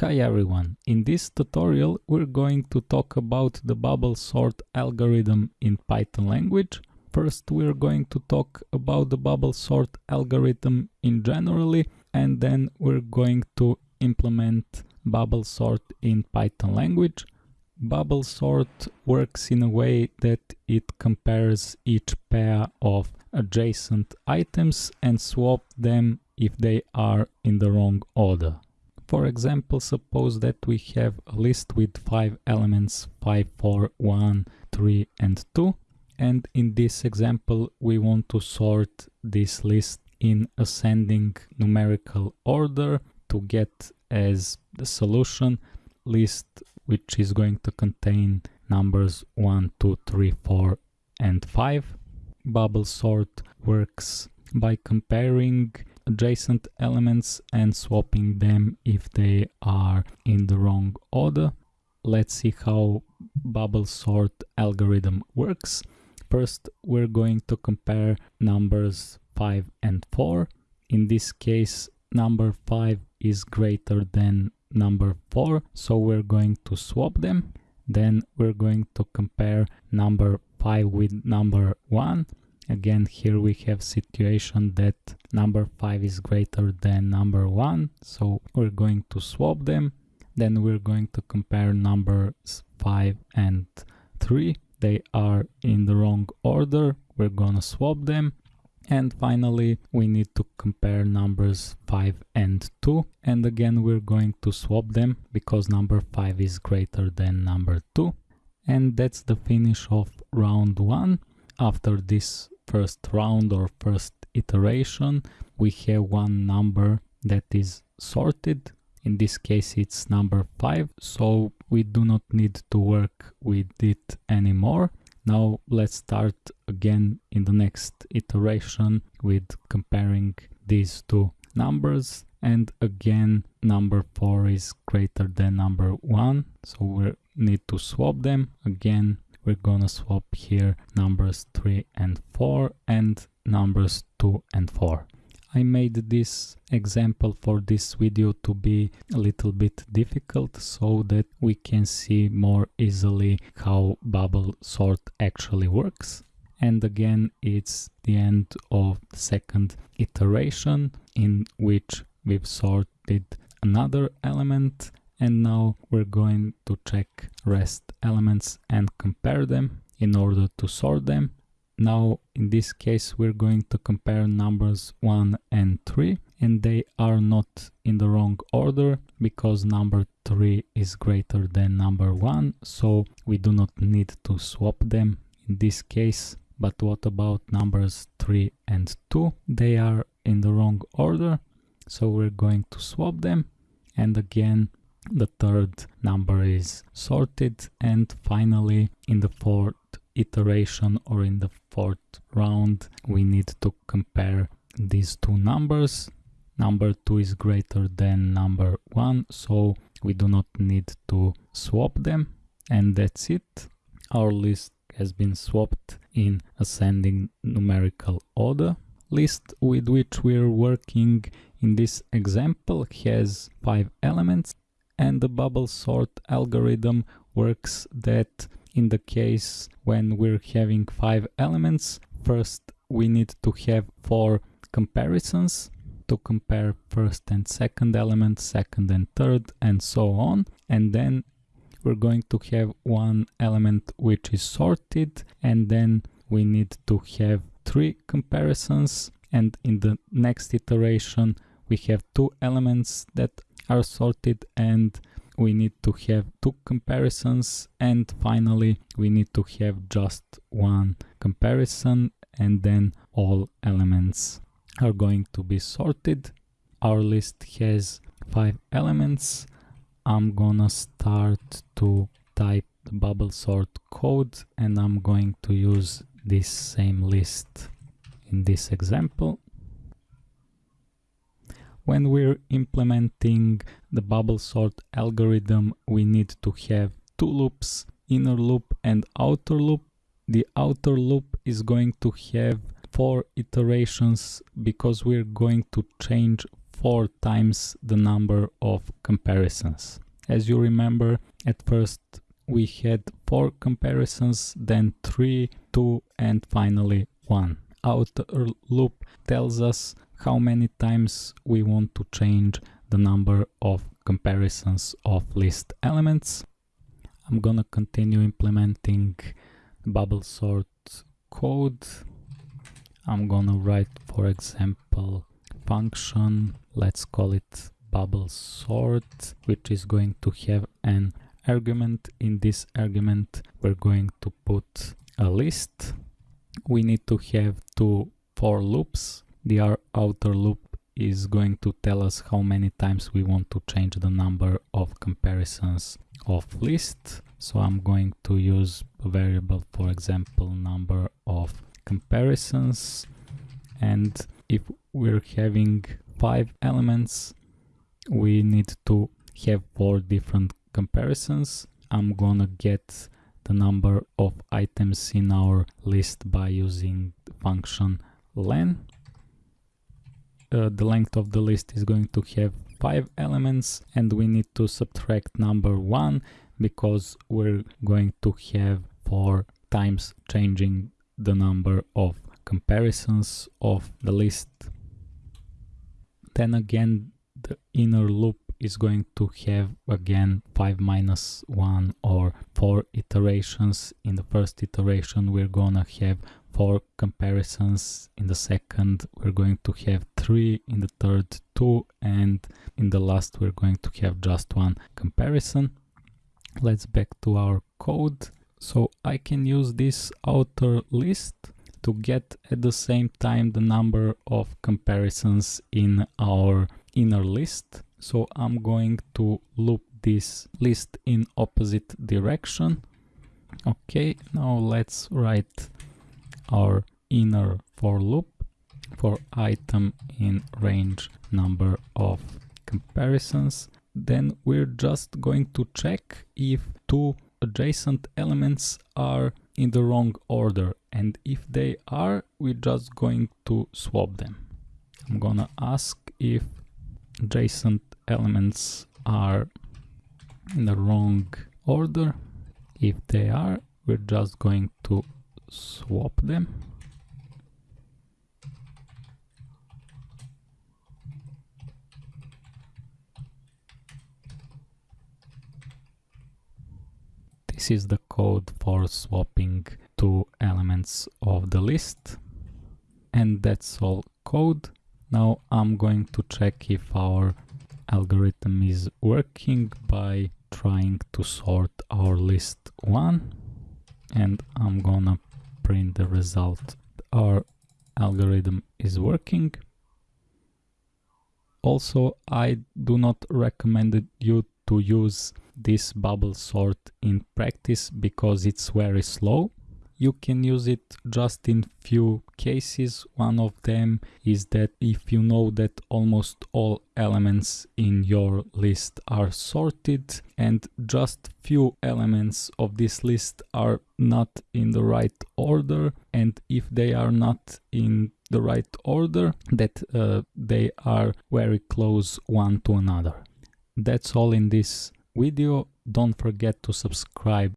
Hi everyone, in this tutorial we're going to talk about the bubble sort algorithm in Python language. First we're going to talk about the bubble sort algorithm in generally and then we're going to implement bubble sort in Python language. Bubble sort works in a way that it compares each pair of adjacent items and swap them if they are in the wrong order. For example, suppose that we have a list with 5 elements 5, 4, 1, 3 and 2 and in this example we want to sort this list in ascending numerical order to get as the solution list which is going to contain numbers 1, 2, 3, 4 and 5. Bubble sort works by comparing adjacent elements and swapping them if they are in the wrong order. Let's see how bubble sort algorithm works. First, we're going to compare numbers 5 and 4. In this case, number 5 is greater than number 4, so we're going to swap them. Then we're going to compare number 5 with number 1 Again, here we have situation that number 5 is greater than number 1, so we're going to swap them. Then we're going to compare numbers 5 and 3. They are in the wrong order, we're gonna swap them. And finally, we need to compare numbers 5 and 2. And again, we're going to swap them because number 5 is greater than number 2. And that's the finish of round 1. After this first round or first iteration, we have one number that is sorted. In this case, it's number 5, so we do not need to work with it anymore. Now let's start again in the next iteration with comparing these two numbers and again number 4 is greater than number 1 so we need to swap them again we're gonna swap here numbers 3 and 4 and numbers 2 and 4. I made this example for this video to be a little bit difficult so that we can see more easily how bubble sort actually works. And again, it's the end of the second iteration in which we've sorted another element and now we're going to check rest elements and compare them in order to sort them. Now in this case we're going to compare numbers 1 and 3 and they are not in the wrong order because number 3 is greater than number 1 so we do not need to swap them in this case. But what about numbers 3 and 2 they are in the wrong order so we're going to swap them. And again the third number is sorted and finally in the fourth iteration or in the fourth round we need to compare these two numbers. Number 2 is greater than number 1 so we do not need to swap them and that's it. Our list has been swapped in ascending numerical order. List with which we're working in this example has five elements and the bubble sort algorithm works that in the case when we're having five elements, first we need to have four comparisons to compare first and second element, second and third, and so on. And then we're going to have one element which is sorted, and then we need to have three comparisons. And in the next iteration, we have two elements that are sorted and we need to have two comparisons and finally we need to have just one comparison and then all elements are going to be sorted. Our list has five elements. I'm gonna start to type the bubble sort code and I'm going to use this same list in this example when we're implementing the bubble sort algorithm, we need to have two loops, inner loop and outer loop. The outer loop is going to have four iterations because we're going to change 4 times the number of comparisons. As you remember, at first we had 4 comparisons, then 3, 2 and finally 1. Outer loop tells us how many times we want to change the number of comparisons of list elements. I'm gonna continue implementing bubble sort code. I'm gonna write, for example, function, let's call it bubble sort, which is going to have an argument. In this argument, we're going to put a list. We need to have two for loops. The outer loop is going to tell us how many times we want to change the number of comparisons of list. So I'm going to use a variable, for example, number of comparisons. And if we're having five elements, we need to have four different comparisons. I'm gonna get the number of items in our list by using function len uh, the length of the list is going to have five elements and we need to subtract number one because we're going to have four times changing the number of comparisons of the list. Then again, the inner loop is going to have again 5 minus 1 or 4 iterations. In the first iteration we're gonna have four comparisons. In the second we're going to have three. In the third two. And in the last we're going to have just one comparison. Let's back to our code. So i can use this outer list to get at the same time the number of comparisons in our inner list so i'm going to loop this list in opposite direction. Okay now let's write our inner for loop for item in range number of comparisons. Then we're just going to check if two adjacent elements are in the wrong order. And if they are we're just going to swap them. I'm gonna ask if adjacent elements are in the wrong order if they are we're just going to swap them. This is the code for swapping two elements of the list. And that's all code. Now I'm going to check if our algorithm is working by trying to sort our list one and I'm gonna print the result. Our algorithm is working. Also, I do not recommend you to use this bubble sort in practice because it's very slow you can use it just in few cases. One of them is that if you know that almost all elements in your list are sorted and just few elements of this list are not in the right order and if they are not in the right order that uh, they are very close one to another. That's all in this video. Don't forget to subscribe